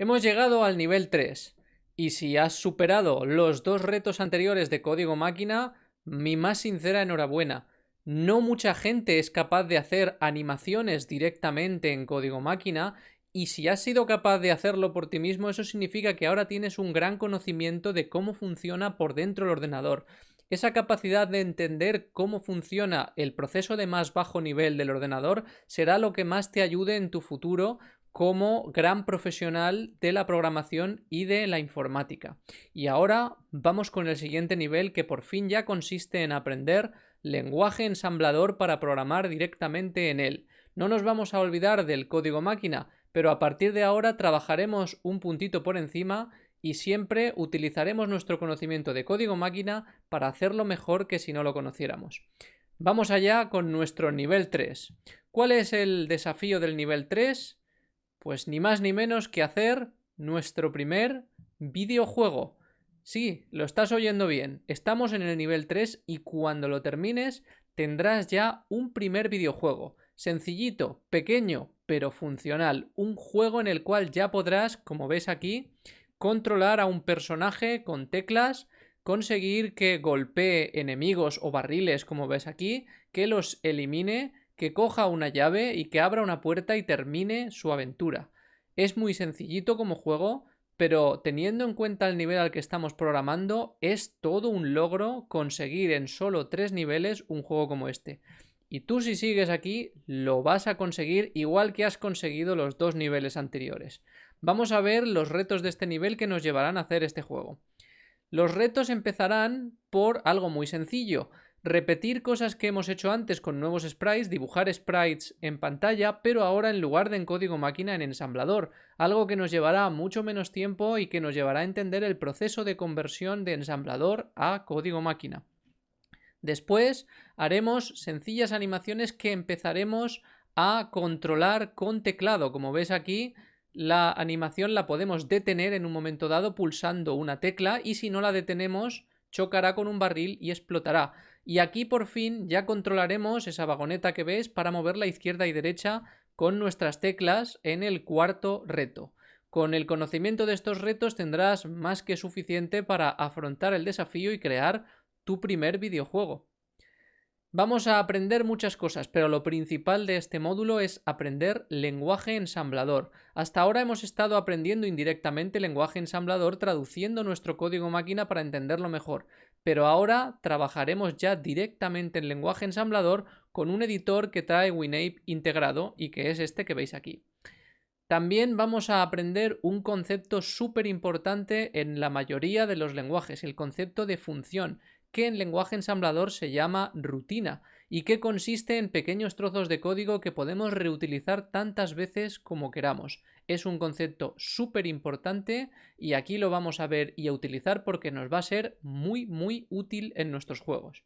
Hemos llegado al nivel 3 y si has superado los dos retos anteriores de código máquina, mi más sincera enhorabuena. No mucha gente es capaz de hacer animaciones directamente en código máquina y si has sido capaz de hacerlo por ti mismo, eso significa que ahora tienes un gran conocimiento de cómo funciona por dentro el ordenador. Esa capacidad de entender cómo funciona el proceso de más bajo nivel del ordenador será lo que más te ayude en tu futuro como gran profesional de la programación y de la informática. Y ahora vamos con el siguiente nivel que por fin ya consiste en aprender lenguaje ensamblador para programar directamente en él. No nos vamos a olvidar del código máquina, pero a partir de ahora trabajaremos un puntito por encima y siempre utilizaremos nuestro conocimiento de código máquina para hacerlo mejor que si no lo conociéramos. Vamos allá con nuestro nivel 3. ¿Cuál es el desafío del nivel 3? Pues ni más ni menos que hacer nuestro primer videojuego. Sí, lo estás oyendo bien. Estamos en el nivel 3 y cuando lo termines tendrás ya un primer videojuego. Sencillito, pequeño, pero funcional. Un juego en el cual ya podrás, como ves aquí, controlar a un personaje con teclas, conseguir que golpee enemigos o barriles, como ves aquí, que los elimine que coja una llave y que abra una puerta y termine su aventura. Es muy sencillito como juego, pero teniendo en cuenta el nivel al que estamos programando, es todo un logro conseguir en solo tres niveles un juego como este. Y tú si sigues aquí, lo vas a conseguir igual que has conseguido los dos niveles anteriores. Vamos a ver los retos de este nivel que nos llevarán a hacer este juego. Los retos empezarán por algo muy sencillo repetir cosas que hemos hecho antes con nuevos sprites, dibujar sprites en pantalla, pero ahora en lugar de en código máquina en ensamblador, algo que nos llevará mucho menos tiempo y que nos llevará a entender el proceso de conversión de ensamblador a código máquina. Después haremos sencillas animaciones que empezaremos a controlar con teclado. Como ves aquí, la animación la podemos detener en un momento dado pulsando una tecla y si no la detenemos chocará con un barril y explotará. Y aquí por fin ya controlaremos esa vagoneta que ves para moverla izquierda y derecha con nuestras teclas en el cuarto reto. Con el conocimiento de estos retos tendrás más que suficiente para afrontar el desafío y crear tu primer videojuego. Vamos a aprender muchas cosas, pero lo principal de este módulo es aprender lenguaje ensamblador. Hasta ahora hemos estado aprendiendo indirectamente lenguaje ensamblador traduciendo nuestro código máquina para entenderlo mejor, pero ahora trabajaremos ya directamente en lenguaje ensamblador con un editor que trae WinApe integrado y que es este que veis aquí. También vamos a aprender un concepto súper importante en la mayoría de los lenguajes, el concepto de función, que en lenguaje ensamblador se llama rutina y que consiste en pequeños trozos de código que podemos reutilizar tantas veces como queramos. Es un concepto súper importante y aquí lo vamos a ver y a utilizar porque nos va a ser muy muy útil en nuestros juegos.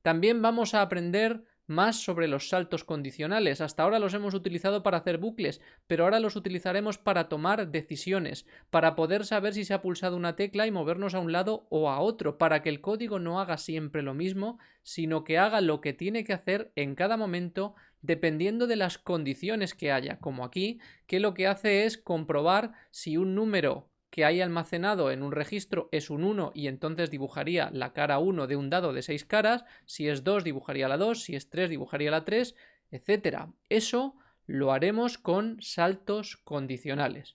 También vamos a aprender más sobre los saltos condicionales. Hasta ahora los hemos utilizado para hacer bucles, pero ahora los utilizaremos para tomar decisiones, para poder saber si se ha pulsado una tecla y movernos a un lado o a otro, para que el código no haga siempre lo mismo, sino que haga lo que tiene que hacer en cada momento dependiendo de las condiciones que haya, como aquí, que lo que hace es comprobar si un número que hay almacenado en un registro es un 1 y entonces dibujaría la cara 1 de un dado de 6 caras, si es 2 dibujaría la 2, si es 3 dibujaría la 3, etc. Eso lo haremos con saltos condicionales.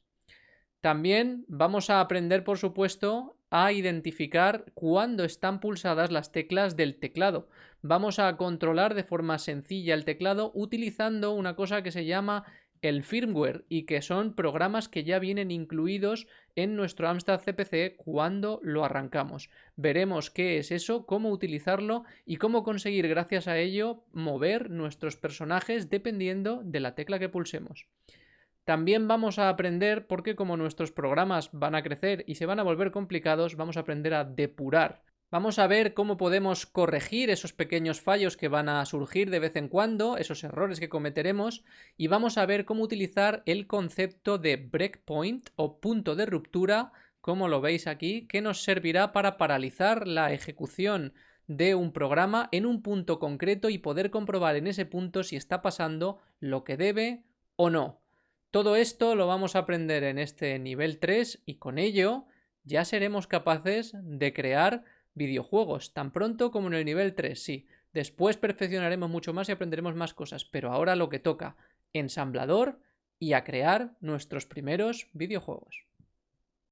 También vamos a aprender, por supuesto, a identificar cuándo están pulsadas las teclas del teclado. Vamos a controlar de forma sencilla el teclado utilizando una cosa que se llama el firmware y que son programas que ya vienen incluidos en nuestro Amstrad CPC cuando lo arrancamos. Veremos qué es eso, cómo utilizarlo y cómo conseguir gracias a ello mover nuestros personajes dependiendo de la tecla que pulsemos. También vamos a aprender, porque como nuestros programas van a crecer y se van a volver complicados, vamos a aprender a depurar Vamos a ver cómo podemos corregir esos pequeños fallos que van a surgir de vez en cuando, esos errores que cometeremos, y vamos a ver cómo utilizar el concepto de breakpoint o punto de ruptura, como lo veis aquí, que nos servirá para paralizar la ejecución de un programa en un punto concreto y poder comprobar en ese punto si está pasando lo que debe o no. Todo esto lo vamos a aprender en este nivel 3 y con ello ya seremos capaces de crear videojuegos, tan pronto como en el nivel 3, sí. Después perfeccionaremos mucho más y aprenderemos más cosas, pero ahora lo que toca, ensamblador y a crear nuestros primeros videojuegos.